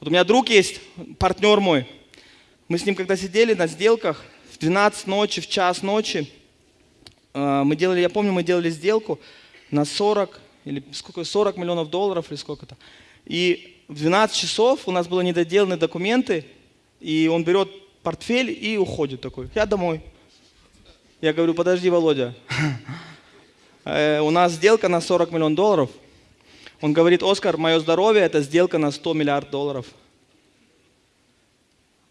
Вот у меня друг есть, партнер мой. Мы с ним когда сидели на сделках, в 12 ночи, в час ночи, э, мы делали, я помню, мы делали сделку на 40 или сколько, 40 миллионов долларов или сколько-то. И в 12 часов у нас были недоделаны документы, и он берет портфель и уходит такой. Я домой. Я говорю, подожди, Володя, э, у нас сделка на 40 миллионов долларов. Он говорит, Оскар, мое здоровье – это сделка на 100 миллиардов долларов.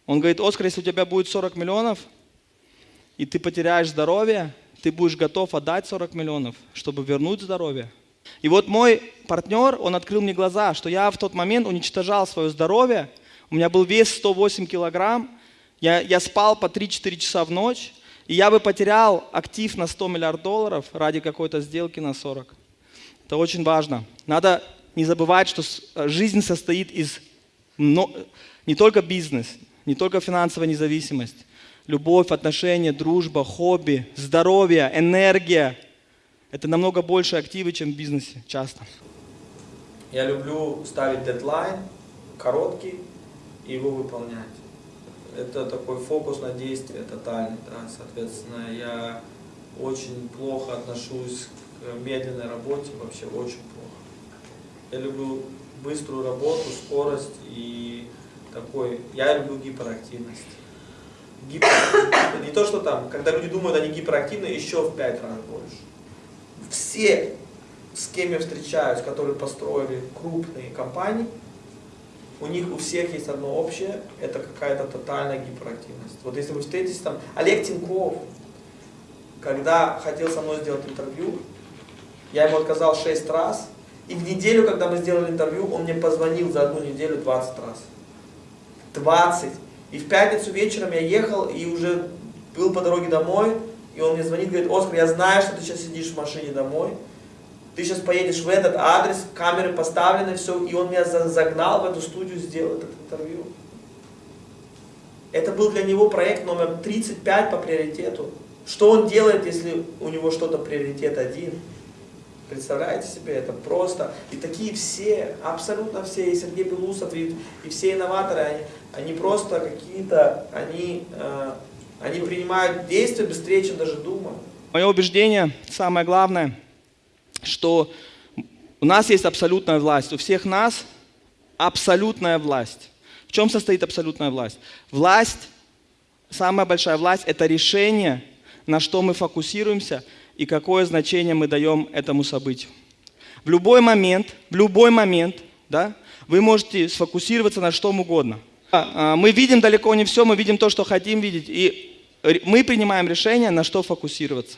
Он говорит, Оскар, если у тебя будет 40 миллионов, и ты потеряешь здоровье, ты будешь готов отдать 40 миллионов, чтобы вернуть здоровье. И вот мой партнер, он открыл мне глаза, что я в тот момент уничтожал свое здоровье, у меня был вес 108 килограмм, я, я спал по 3-4 часа в ночь, и я бы потерял актив на 100 миллиардов долларов ради какой-то сделки на 40. Это очень важно. Надо не забывать, что э, жизнь состоит из не только бизнес, не только финансовая независимость, любовь, отношения, дружба, хобби, здоровье, энергия. Это намного больше активы, чем в бизнесе часто. Я люблю ставить дедлайн, короткий, и его выполнять. Это такой фокус на действие тотальный, да, соответственно, я очень плохо отношусь к медленной работе, вообще очень плохо. Я люблю быструю работу, скорость и такой, я люблю гиперактивность. Гипер, не то, что там, когда люди думают, они гиперактивны, еще в пять раз больше. Все, с кем я встречаюсь, которые построили крупные компании, у них у всех есть одно общее, это какая-то тотальная гиперактивность. Вот если вы встретитесь там, Олег Тиньков, когда хотел со мной сделать интервью, я ему отказал 6 раз, и в неделю, когда мы сделали интервью, он мне позвонил за одну неделю 20 раз. 20. И в пятницу вечером я ехал и уже был по дороге домой, и он мне звонит, говорит, Оскар, я знаю, что ты сейчас сидишь в машине домой, ты сейчас поедешь в этот адрес, камеры поставлены, все, и он меня загнал в эту студию, сделал это интервью. Это был для него проект номер 35 по приоритету. Что он делает, если у него что-то приоритет один? Представляете себе, это просто. И такие все, абсолютно все, и Сергей Белусов, и, и все инноваторы, они, они просто какие-то, они, э, они принимают действия быстрее, чем даже думают. Мое убеждение, самое главное, что у нас есть абсолютная власть, у всех нас абсолютная власть. В чем состоит абсолютная власть? Власть, самая большая власть, это решение, на что мы фокусируемся – и какое значение мы даем этому событию. В любой момент, в любой момент, да, вы можете сфокусироваться на что угодно. А, а, мы видим далеко не все, мы видим то, что хотим видеть, и мы принимаем решение, на что фокусироваться.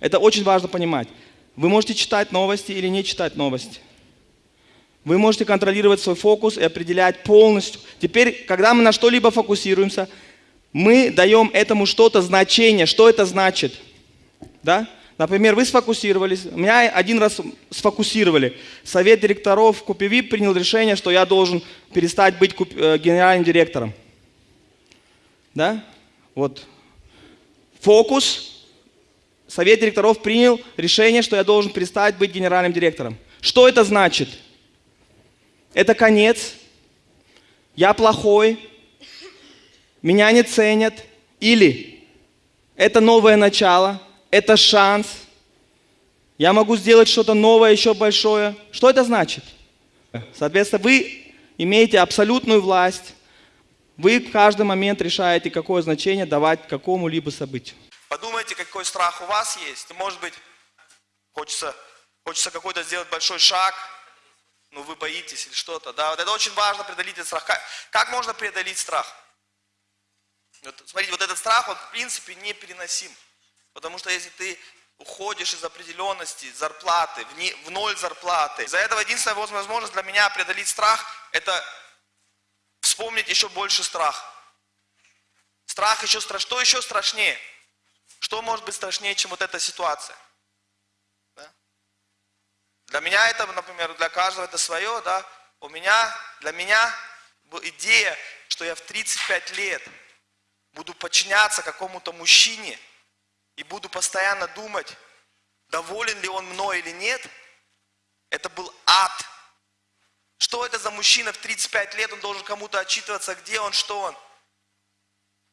Это очень важно понимать. Вы можете читать новости или не читать новости. Вы можете контролировать свой фокус и определять полностью. Теперь, когда мы на что-либо фокусируемся, мы даем этому что-то значение. Что это значит? Да? Например, вы сфокусировались, меня один раз сфокусировали. Совет директоров Купивип принял решение, что я должен перестать быть э, генеральным директором. Да? Вот. Фокус. Совет директоров принял решение, что я должен перестать быть генеральным директором. Что это значит? Это конец. Я плохой. Меня не ценят. Или это новое начало это шанс. Я могу сделать что-то новое, еще большое. Что это значит? Соответственно, вы имеете абсолютную власть. Вы в каждый момент решаете, какое значение давать какому-либо событию. Подумайте, какой страх у вас есть. Может быть, хочется, хочется какой-то сделать большой шаг, но вы боитесь или что-то. Да? Вот это очень важно, преодолеть этот страх. Как, как можно преодолеть страх? Вот, смотрите, вот этот страх, он в принципе непереносим. Потому что если ты уходишь из определенности, зарплаты, в, не, в ноль зарплаты, из-за этого единственная возможность для меня преодолеть страх, это вспомнить еще больше страх. Страх еще страшнее. Что еще страшнее? Что может быть страшнее, чем вот эта ситуация? Да? Для меня это, например, для каждого это свое, да? У меня, для меня идея, что я в 35 лет буду подчиняться какому-то мужчине, и буду постоянно думать, доволен ли он мной или нет, это был ад. Что это за мужчина в 35 лет, он должен кому-то отчитываться, где он, что он.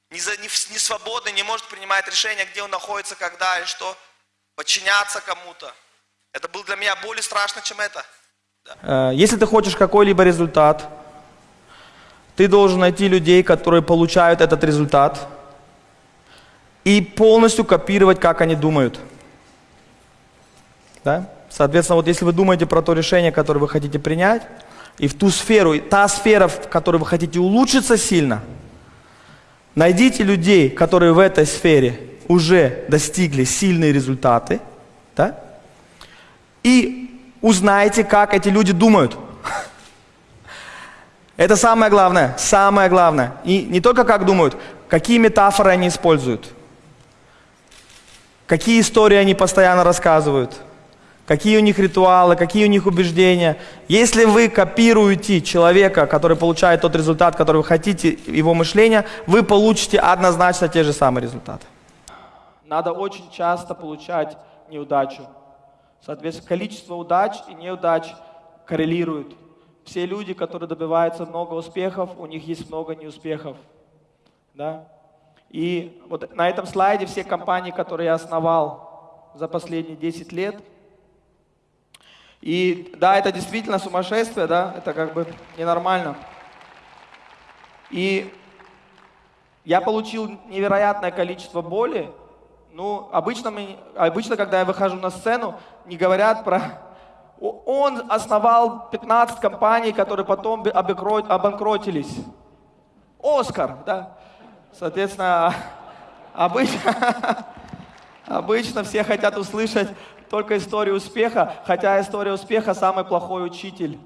Не, за, не, не свободный, не может принимать решения, где он находится, когда и что. Подчиняться кому-то. Это было для меня более страшно, чем это. Да. Э, если ты хочешь какой-либо результат, ты должен найти людей, которые получают этот результат, и полностью копировать, как они думают. Да? Соответственно, вот если вы думаете про то решение, которое вы хотите принять, и в ту сферу, и та сфера, в которой вы хотите улучшиться сильно, найдите людей, которые в этой сфере уже достигли сильные результаты, да? и узнайте, как эти люди думают. Это самое главное, самое главное. И не только как думают, какие метафоры они используют, какие истории они постоянно рассказывают – какие у них ритуалы, какие у них убеждения. Если вы копируете человека, который получает тот результат, который вы хотите, его мышление, вы получите однозначно те же самые результаты. Надо очень часто получать неудачу. Соответственно, количество удач и неудач коррелируют. Все люди, которые добиваются много успехов, у них есть много неуспехов. Да? И вот на этом слайде все компании, которые я основал за последние 10 лет – и да, это действительно сумасшествие, да, это как бы ненормально. И я получил невероятное количество боли. Ну, обычно, мы, обычно, когда я выхожу на сцену, не говорят про... Он основал 15 компаний, которые потом обанкротились. Оскар, да. Соответственно, обычно, обычно все хотят услышать только историю успеха, хотя история успеха самый плохой учитель,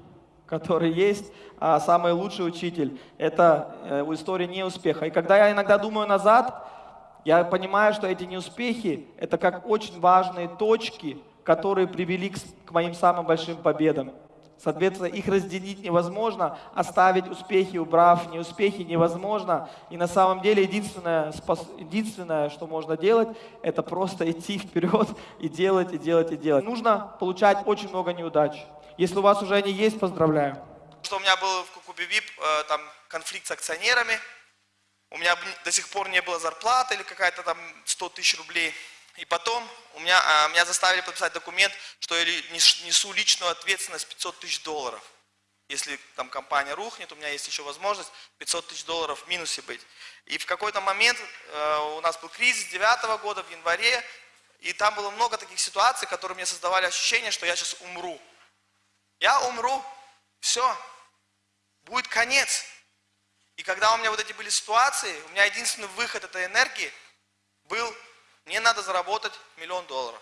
который есть, а самый лучший учитель – это э, история неуспеха. И когда я иногда думаю назад, я понимаю, что эти неуспехи – это как очень важные точки, которые привели к, к моим самым большим победам. Соответственно, их разделить невозможно, оставить успехи, убрав неуспехи, невозможно. И на самом деле единственное, единственное, что можно делать, это просто идти вперед и делать, и делать, и делать. Нужно получать очень много неудач. Если у вас уже они есть, поздравляю. Что у меня был в Кукубе ВИП э, там конфликт с акционерами, у меня до сих пор не было зарплаты или какая-то там 100 тысяч рублей. И потом у меня, а, меня заставили подписать документ, что я несу личную ответственность 500 тысяч долларов. Если там компания рухнет, у меня есть еще возможность 500 тысяч долларов в минусе быть. И в какой-то момент э, у нас был кризис 2009 года в январе, и там было много таких ситуаций, которые мне создавали ощущение, что я сейчас умру. Я умру, все, будет конец. И когда у меня вот эти были ситуации, у меня единственный выход этой энергии был мне надо заработать миллион долларов.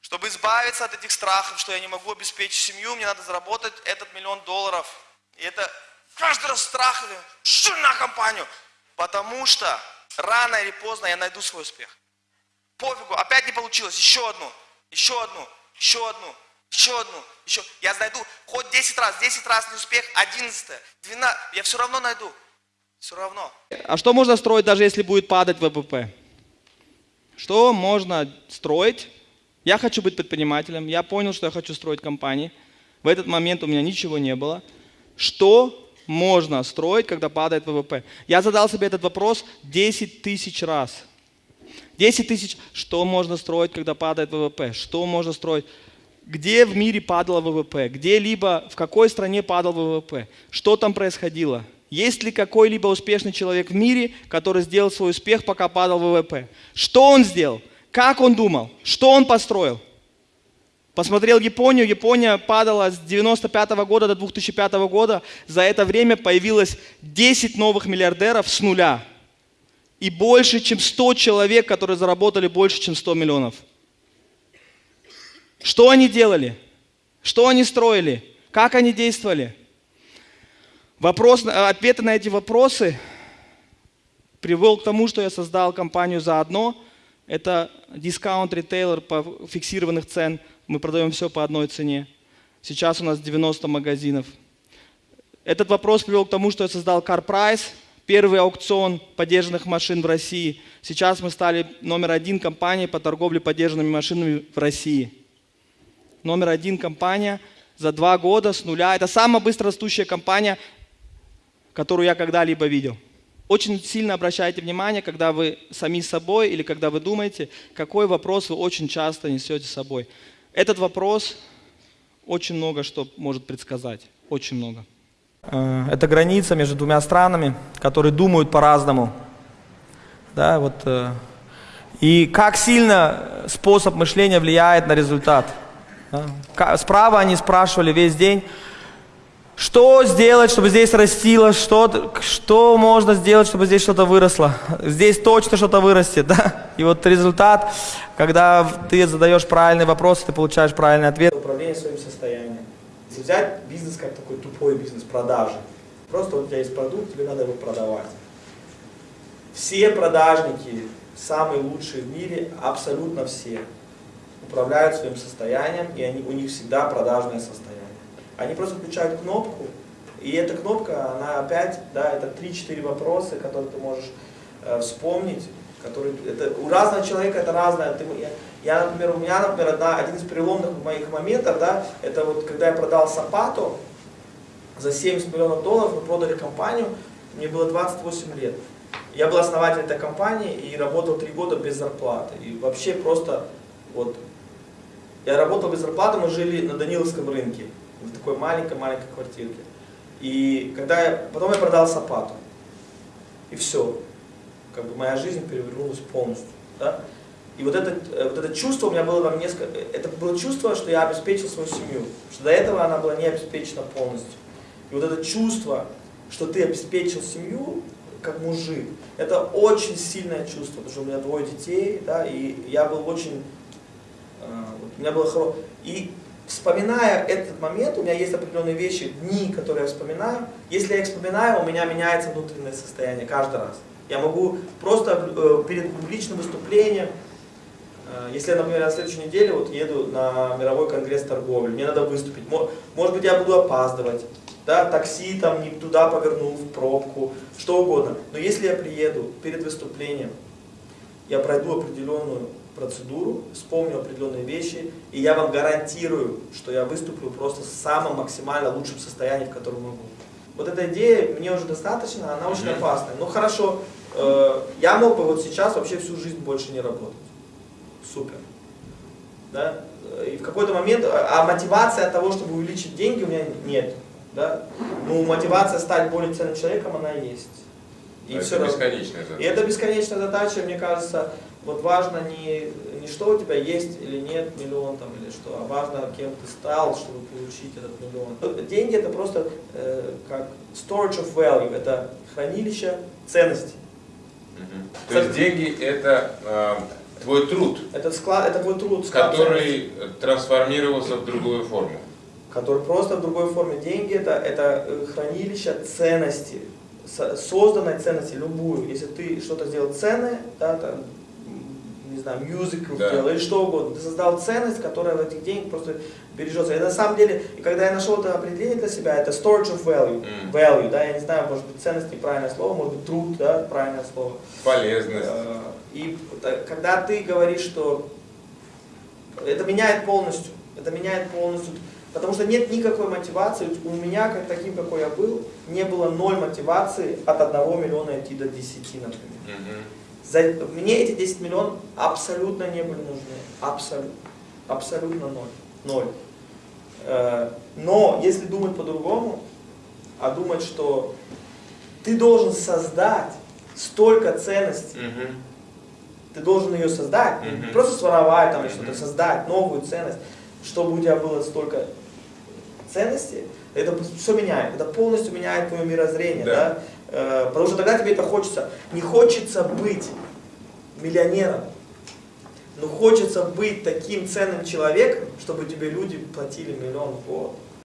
Чтобы избавиться от этих страхов, что я не могу обеспечить семью, мне надо заработать этот миллион долларов. И это каждый раз страх, что на компанию. Потому что рано или поздно я найду свой успех. Пофигу, опять не получилось, еще одну, еще одну, еще одну, еще одну, еще. Я найду хоть 10 раз, 10 раз не успех, 11, 12, я все равно найду. Все равно. А что можно строить, даже если будет падать ВВП? Что можно строить? Я хочу быть предпринимателем, я понял, что я хочу строить компании. В этот момент у меня ничего не было. Что можно строить, когда падает ВВП? Я задал себе этот вопрос 10 тысяч раз. 10 тысяч, что можно строить, когда падает ВВП? Что можно строить? Где в мире падало ВВП? Где-либо, в какой стране падал ВВП? Что там происходило? Есть ли какой-либо успешный человек в мире, который сделал свой успех, пока падал ВВП? Что он сделал? Как он думал? Что он построил? Посмотрел Японию, Япония падала с 95 года до 2005 года. За это время появилось 10 новых миллиардеров с нуля. И больше, чем 100 человек, которые заработали больше, чем 100 миллионов. Что они делали? Что они строили? Как они действовали? Вопрос, ответы на эти вопросы привел к тому, что я создал компанию «Заодно». Это дискаунт-ритейлер по фиксированных цен. Мы продаем все по одной цене. Сейчас у нас 90 магазинов. Этот вопрос привел к тому, что я создал Car Price, первый аукцион поддержанных машин в России. Сейчас мы стали номер один компанией по торговле поддержанными машинами в России. Номер один компания – за два года с нуля. Это самая быстро растущая компания, которую я когда-либо видел. Очень сильно обращайте внимание, когда вы сами собой или когда вы думаете, какой вопрос вы очень часто несете с собой. Этот вопрос очень много что может предсказать. Очень много. Э, это граница между двумя странами, которые думают по-разному. Да, вот, э, и как сильно способ мышления влияет на результат. Да. Справа они спрашивали весь день, что сделать, чтобы здесь растило, что, что можно сделать, чтобы здесь что-то выросло. Здесь точно что-то вырастет, да? И вот результат, когда ты задаешь правильный вопрос, ты получаешь правильный ответ. Управление своим состоянием. Если взять бизнес как такой тупой бизнес, продажи. Просто вот у тебя есть продукт, тебе надо его продавать. Все продажники, самые лучшие в мире, абсолютно все, управляют своим состоянием, и они, у них всегда продажное состояние. Они просто включают кнопку, и эта кнопка, она опять, да, это 3-4 вопроса, которые ты можешь э, вспомнить, которые, это, у разного человека это разное. Ты, я, я, например, у меня, например, одна, один из переломных моих моментов, да, это вот когда я продал Сапату за 70 миллионов долларов, мы продали компанию, мне было 28 лет. Я был основателем этой компании и работал 3 года без зарплаты. И вообще просто вот, я работал без зарплаты, мы жили на Даниловском рынке в такой маленькой-маленькой квартирке. И когда я, потом я продал Сапату. И все. Как бы моя жизнь перевернулась полностью. Да? И вот это, э, вот это чувство у меня было там несколько, это было чувство, что я обеспечил свою семью. Что до этого она была не обеспечена полностью. И вот это чувство, что ты обеспечил семью, как мужик, это очень сильное чувство, потому что у меня двое детей, да, и я был очень, э, у меня было хорошо. И вспоминая этот момент, у меня есть определенные вещи, дни, которые я вспоминаю. Если я их вспоминаю, у меня меняется внутреннее состояние каждый раз. Я могу просто э, перед публичным выступлением, э, если я, например, на следующей неделе вот еду на мировой конгресс торговли, мне надо выступить, может быть, я буду опаздывать, да, такси там не туда повернул, в пробку, что угодно. Но если я приеду перед выступлением, я пройду определенную процедуру, вспомню определенные вещи, и я вам гарантирую, что я выступлю просто в самом максимально лучшем состоянии, в котором могу. Вот эта идея мне уже достаточно, она очень опасная. Ну хорошо, э, я мог бы вот сейчас вообще всю жизнь больше не работать. Супер. Да? И в какой-то момент, а мотивация от того, чтобы увеличить деньги, у меня нет. Да? Ну, мотивация стать более ценным человеком, она есть. И это все бесконечная задача. И это бесконечная задача, мне кажется, вот важно не, не что у тебя есть или нет миллион там, или что, а важно, кем ты стал, чтобы получить этот миллион. Деньги это просто э, как storage of value, это хранилище ценностей. Угу. То есть деньги это э, твой труд, это, склад, это твой труд, склад который ценностей. трансформировался в другую форму. Который просто в другой форме. Деньги это, это э, хранилище ценностей созданной ценности, любую, если ты что-то сделал ценное, да, там, не знаю, мюзикл да. сделал или что угодно. Ты создал ценность, которая в этих денег просто бережется. И на самом деле, и когда я нашел это определение для себя, это storage of value. Mm. Value, да, я не знаю, может быть, ценность неправильное слово, может быть, труд, да, правильное слово. Полезность. Э, и когда ты говоришь, что это меняет полностью, это меняет полностью, потому что нет никакой мотивации, у меня, как таким, какой я был, не было ноль мотивации от 1 миллиона идти до 10, например. Mm -hmm. За, мне эти 10 миллионов абсолютно не были нужны. Абсолютно. Абсолютно ноль. Ноль. Э, но если думать по-другому, а думать, что ты должен создать столько ценностей, угу. ты должен ее создать, угу. не просто своровать там угу. что-то, создать новую ценность, чтобы у тебя было столько ценностей, это все меняет, это полностью меняет твое мирозрение, да. да? Э, потому что тогда тебе это хочется. Не хочется быть миллионером, но хочется быть таким ценным человеком, чтобы тебе люди платили миллион в год.